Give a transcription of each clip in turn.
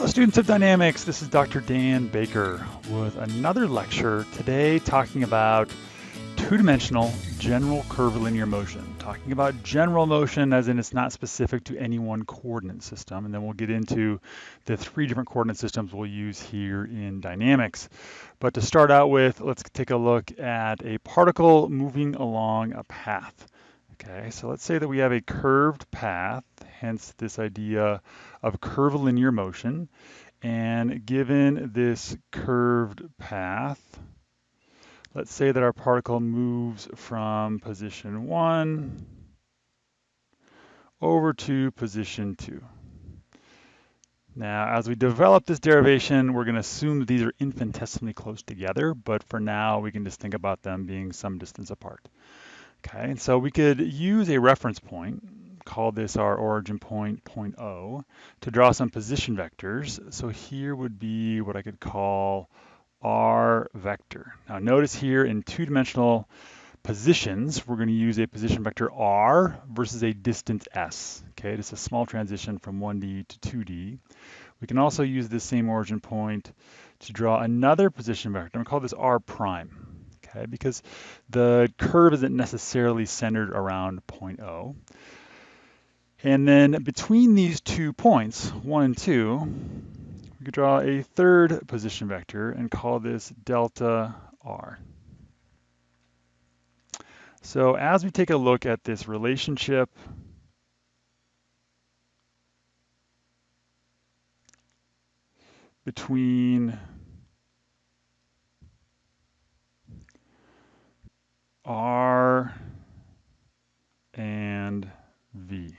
Hello students of dynamics, this is Dr. Dan Baker with another lecture today talking about two-dimensional general curvilinear motion. Talking about general motion as in it's not specific to any one coordinate system and then we'll get into the three different coordinate systems we'll use here in dynamics. But to start out with, let's take a look at a particle moving along a path. Okay, so let's say that we have a curved path, hence this idea of curvilinear motion. And given this curved path, let's say that our particle moves from position one over to position two. Now, as we develop this derivation, we're going to assume that these are infinitesimally close together, but for now, we can just think about them being some distance apart. Okay, and so we could use a reference point, call this our origin point, point O, to draw some position vectors. So here would be what I could call R vector. Now notice here in two-dimensional positions, we're going to use a position vector R versus a distance S. Okay, just a small transition from 1D to 2D. We can also use this same origin point to draw another position vector. I'm going to call this R prime okay? Because the curve isn't necessarily centered around point O. And then between these two points, one and two, we could draw a third position vector and call this delta R. So as we take a look at this relationship between R and V.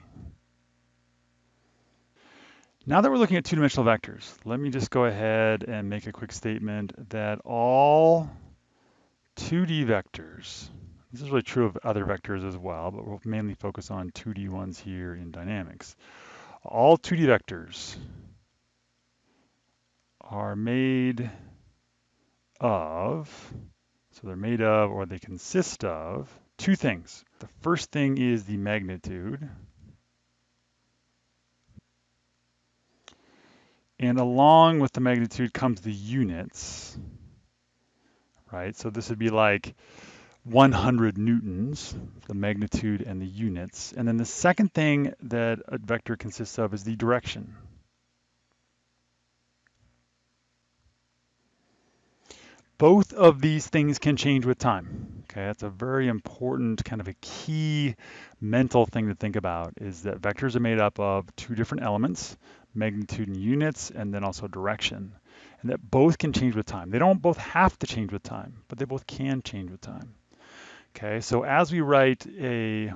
Now that we're looking at two-dimensional vectors, let me just go ahead and make a quick statement that all 2D vectors, this is really true of other vectors as well, but we'll mainly focus on 2D ones here in dynamics. All 2D vectors are made of so they're made of, or they consist of, two things. The first thing is the magnitude. And along with the magnitude comes the units, right? So this would be like 100 newtons, the magnitude and the units. And then the second thing that a vector consists of is the direction. Both of these things can change with time. Okay, that's a very important kind of a key mental thing to think about is that vectors are made up of two different elements, magnitude and units, and then also direction. And that both can change with time. They don't both have to change with time, but they both can change with time. Okay, so as we write a,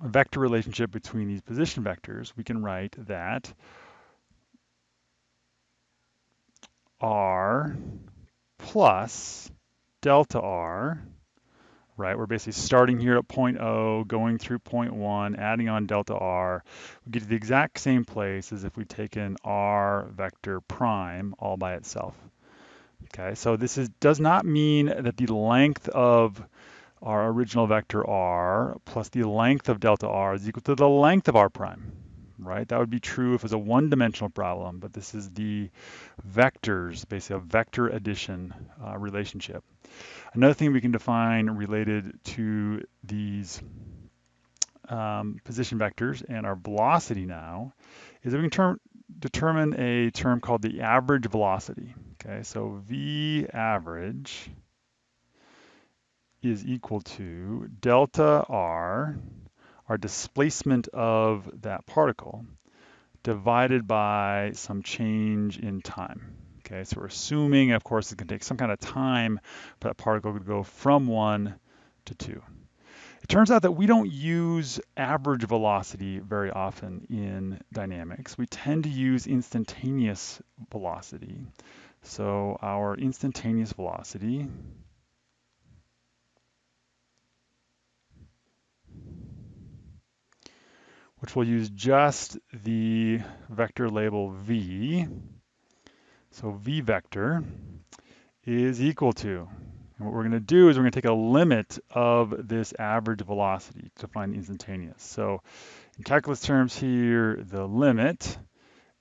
vector relationship between these position vectors, we can write that R plus delta R, right? We're basically starting here at point O, going through point one, adding on delta R. We get to the exact same place as if we'd taken R vector prime all by itself. Okay, so this is, does not mean that the length of our original vector R plus the length of delta R is equal to the length of R prime right? That would be true if it was a one-dimensional problem, but this is the vectors, basically a vector addition uh, relationship. Another thing we can define related to these um, position vectors and our velocity now is that we can determine a term called the average velocity. Okay, so V average is equal to delta R our displacement of that particle divided by some change in time. Okay, so we're assuming, of course, it's going to take some kind of time for that particle to go from one to two. It turns out that we don't use average velocity very often in dynamics. We tend to use instantaneous velocity. So our instantaneous velocity which will use just the vector label v. So v vector is equal to, and what we're going to do is we're going to take a limit of this average velocity to find instantaneous. So in calculus terms here, the limit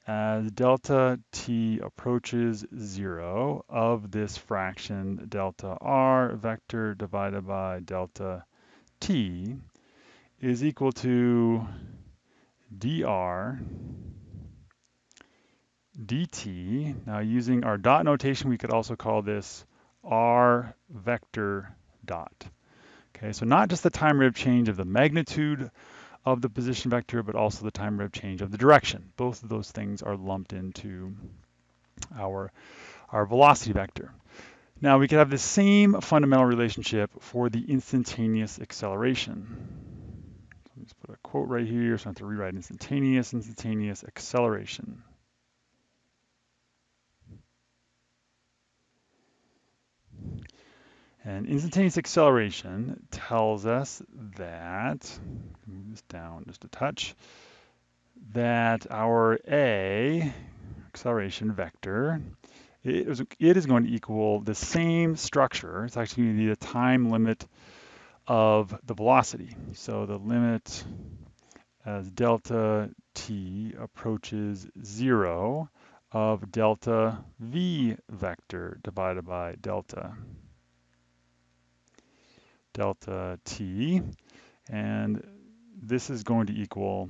as delta t approaches zero of this fraction delta r vector divided by delta t is equal to dr dt. Now using our dot notation, we could also call this r vector dot. Okay, so not just the time rate of change of the magnitude of the position vector, but also the time rate of change of the direction. Both of those things are lumped into our, our velocity vector. Now we could have the same fundamental relationship for the instantaneous acceleration. So let's put a quote right here, so I have to rewrite instantaneous, instantaneous acceleration. And instantaneous acceleration tells us that, move this down just a touch, that our A, acceleration vector, it is, it is going to equal the same structure. It's actually going to be the time limit of the velocity. So the limit as delta t approaches zero of delta v vector divided by delta delta t, and this is going to equal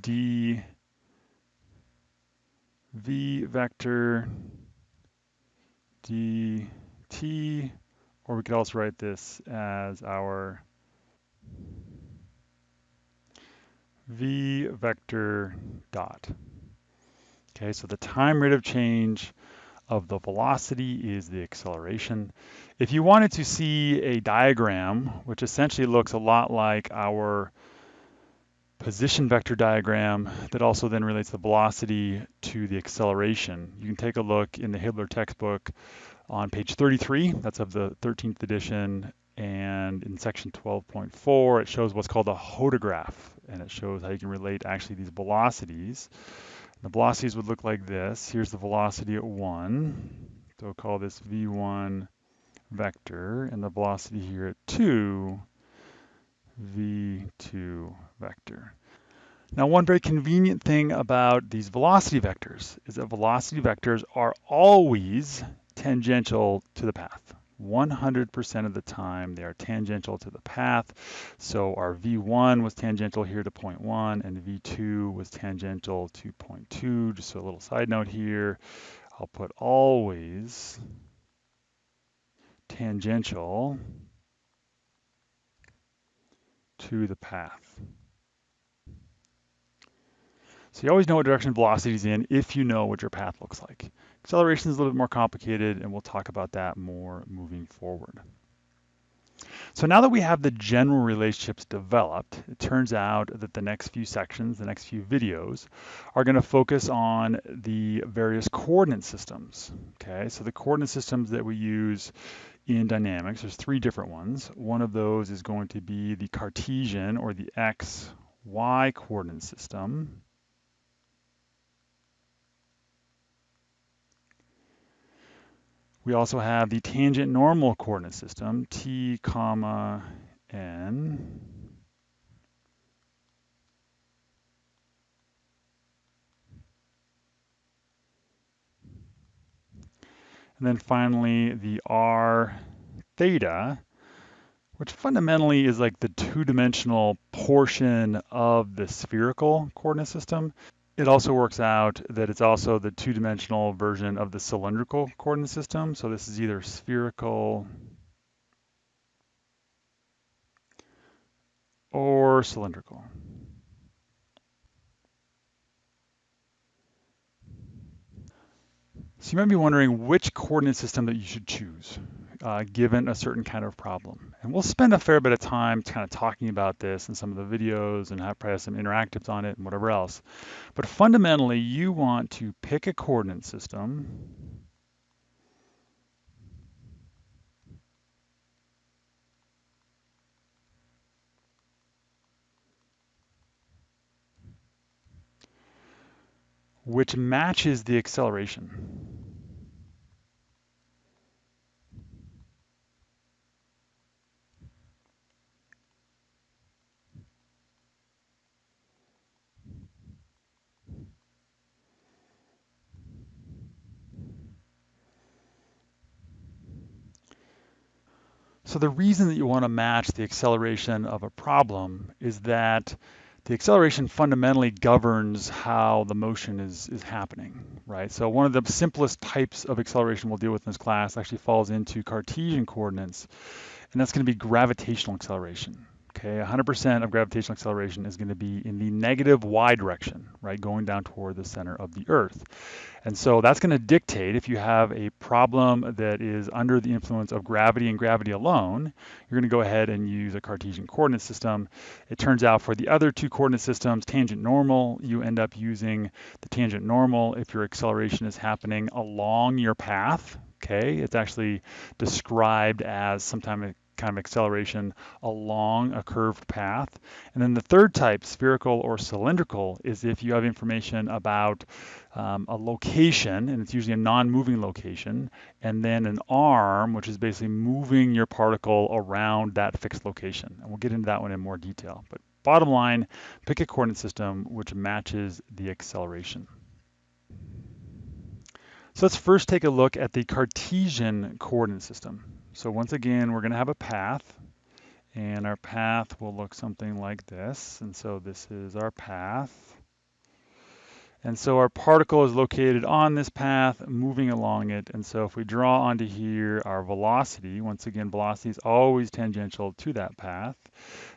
d v vector dt, or we could also write this as our v vector dot. Okay, so the time rate of change of the velocity is the acceleration. If you wanted to see a diagram, which essentially looks a lot like our position vector diagram that also then relates the velocity to the acceleration, you can take a look in the Hibbeler textbook on page 33, that's of the 13th edition, and in section 12.4, it shows what's called a hodograph, and it shows how you can relate actually these velocities the velocities would look like this. Here's the velocity at 1. So we'll call this v1 vector, and the velocity here at 2, v2 vector. Now, one very convenient thing about these velocity vectors is that velocity vectors are always tangential to the path. 100% of the time they are tangential to the path. So our V1 was tangential here to point 1 and V2 was tangential to point 2. Just a little side note here, I'll put always tangential to the path. So you always know what direction velocity is in if you know what your path looks like. Acceleration is a little bit more complicated, and we'll talk about that more moving forward. So now that we have the general relationships developed, it turns out that the next few sections, the next few videos, are going to focus on the various coordinate systems. Okay, so the coordinate systems that we use in dynamics, there's three different ones. One of those is going to be the Cartesian or the x, y coordinate system. We also have the tangent normal coordinate system, t comma n. And then finally, the r theta, which fundamentally is like the two-dimensional portion of the spherical coordinate system. It also works out that it's also the two-dimensional version of the cylindrical coordinate system. So this is either spherical or cylindrical. So you might be wondering which coordinate system that you should choose uh, given a certain kind of problem. And we'll spend a fair bit of time kind of talking about this in some of the videos and have probably some interactives on it and whatever else. But fundamentally, you want to pick a coordinate system which matches the acceleration. So the reason that you want to match the acceleration of a problem is that the acceleration fundamentally governs how the motion is, is happening, right? So one of the simplest types of acceleration we'll deal with in this class actually falls into Cartesian coordinates, and that's going to be gravitational acceleration. Okay, 100% of gravitational acceleration is going to be in the negative y direction, right, going down toward the center of the Earth. And so that's going to dictate if you have a problem that is under the influence of gravity and gravity alone, you're going to go ahead and use a Cartesian coordinate system. It turns out for the other two coordinate systems, tangent normal, you end up using the tangent normal if your acceleration is happening along your path, okay? It's actually described as sometimes kind of acceleration along a curved path. And then the third type, spherical or cylindrical, is if you have information about um, a location, and it's usually a non-moving location, and then an arm, which is basically moving your particle around that fixed location. And we'll get into that one in more detail. But bottom line, pick a coordinate system which matches the acceleration. So let's first take a look at the Cartesian coordinate system. So once again, we're going to have a path, and our path will look something like this. And so this is our path. And so our particle is located on this path, moving along it. And so if we draw onto here our velocity, once again, velocity is always tangential to that path,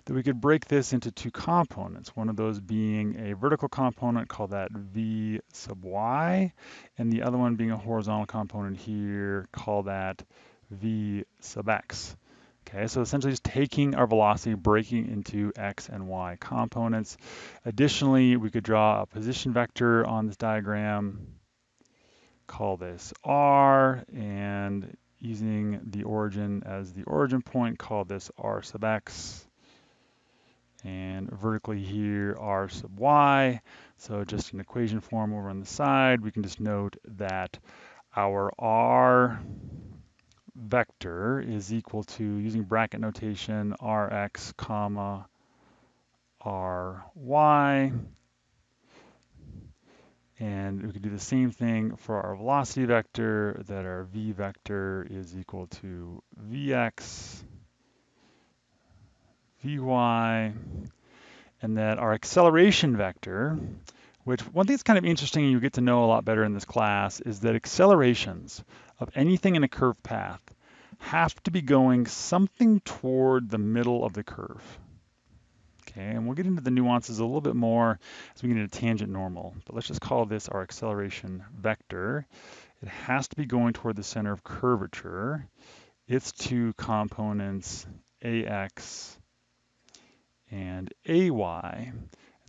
that we could break this into two components, one of those being a vertical component, call that v sub y, and the other one being a horizontal component here, call that v sub x. Okay, so essentially just taking our velocity, breaking into x and y components. Additionally, we could draw a position vector on this diagram, call this r, and using the origin as the origin point, call this r sub x. And vertically here, r sub y. So just an equation form over on the side, we can just note that our r vector is equal to, using bracket notation, rx comma ry. And we can do the same thing for our velocity vector, that our v vector is equal to vx, vy, and that our acceleration vector, which one thing that's kind of interesting and you get to know a lot better in this class is that accelerations of anything in a curved path have to be going something toward the middle of the curve. Okay, and we'll get into the nuances a little bit more as we get into tangent normal, but let's just call this our acceleration vector. It has to be going toward the center of curvature. Its two components, ax and ay.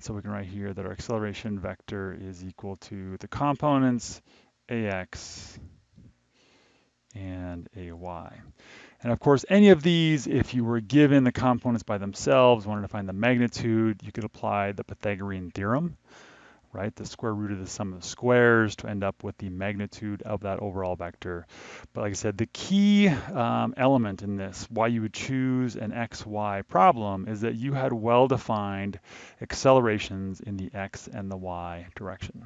So we can write here that our acceleration vector is equal to the components ax and ay. And of course, any of these, if you were given the components by themselves, wanted to find the magnitude, you could apply the Pythagorean theorem, right? The square root of the sum of squares to end up with the magnitude of that overall vector. But like I said, the key um, element in this, why you would choose an XY problem, is that you had well-defined accelerations in the X and the Y direction.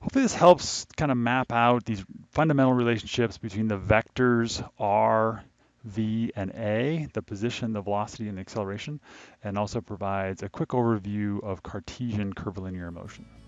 Hopefully this helps kind of map out these fundamental relationships between the vectors r, v, and a, the position, the velocity, and the acceleration, and also provides a quick overview of Cartesian curvilinear motion.